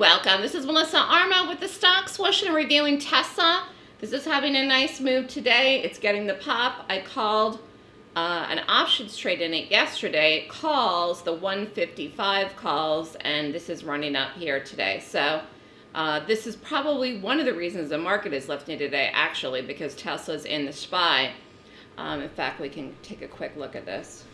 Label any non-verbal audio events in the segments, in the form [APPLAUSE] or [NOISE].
welcome. This is Melissa Armo with the Stock Swoosh and reviewing Tesla. This is having a nice move today. It's getting the pop. I called uh, an options trade in it yesterday. It calls, the 155 calls, and this is running up here today. So uh, this is probably one of the reasons the market is lifting today, actually, because Tesla's in the SPY. Um, in fact, we can take a quick look at this.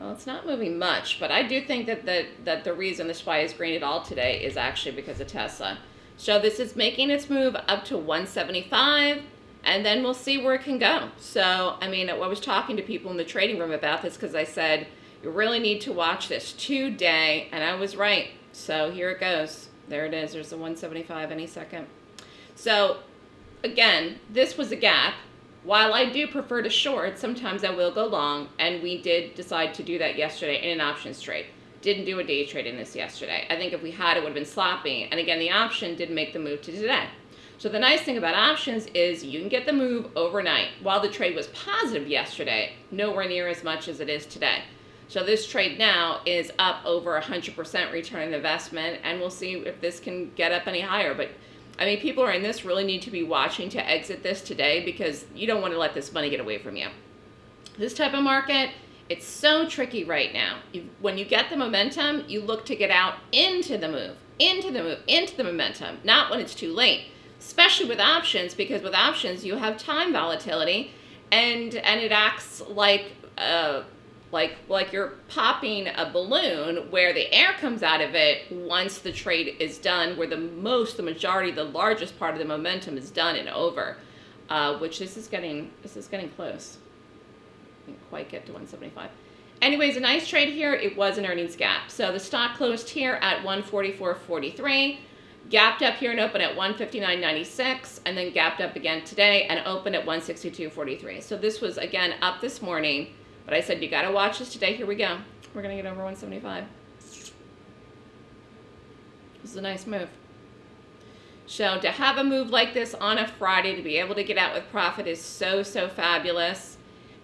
Well, it's not moving much, but I do think that the, that the reason the SPY is green at all today is actually because of Tesla. So this is making its move up to 175, and then we'll see where it can go. So, I mean, I was talking to people in the trading room about this because I said, you really need to watch this today, and I was right. So here it goes. There it is. There's the 175 any second. So, again, this was a gap while I do prefer to short, sometimes I will go long, and we did decide to do that yesterday in an options trade. Didn't do a day trade in this yesterday. I think if we had, it would have been sloppy. And again, the option did make the move to today. So the nice thing about options is you can get the move overnight. While the trade was positive yesterday, nowhere near as much as it is today. So this trade now is up over 100% return on investment, and we'll see if this can get up any higher. But I mean, people are in this really need to be watching to exit this today because you don't want to let this money get away from you. This type of market, it's so tricky right now. You, when you get the momentum, you look to get out into the move, into the move, into the momentum, not when it's too late, especially with options because with options, you have time volatility and, and it acts like uh, like like you're popping a balloon where the air comes out of it once the trade is done where the most the majority the largest part of the momentum is done and over uh, which this is getting this is getting close. Didn't quite get to 175 anyways a nice trade here. It was an earnings gap. So the stock closed here at 144.43 gapped up here and opened at 159.96 and then gapped up again today and opened at 162.43 so this was again up this morning but I said, you got to watch this today. Here we go. We're going to get over 175. This is a nice move. So to have a move like this on a Friday, to be able to get out with profit is so, so fabulous.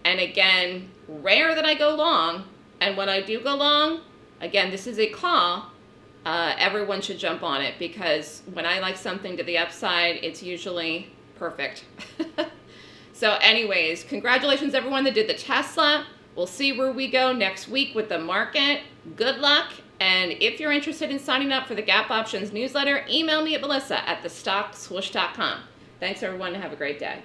And again, rare that I go long. And when I do go long, again, this is a call. Uh, everyone should jump on it because when I like something to the upside, it's usually perfect. [LAUGHS] so anyways, congratulations everyone that did the Tesla. We'll see where we go next week with the market. Good luck. And if you're interested in signing up for the Gap Options newsletter, email me at melissa at thestockswoosh.com. Thanks, everyone, and have a great day.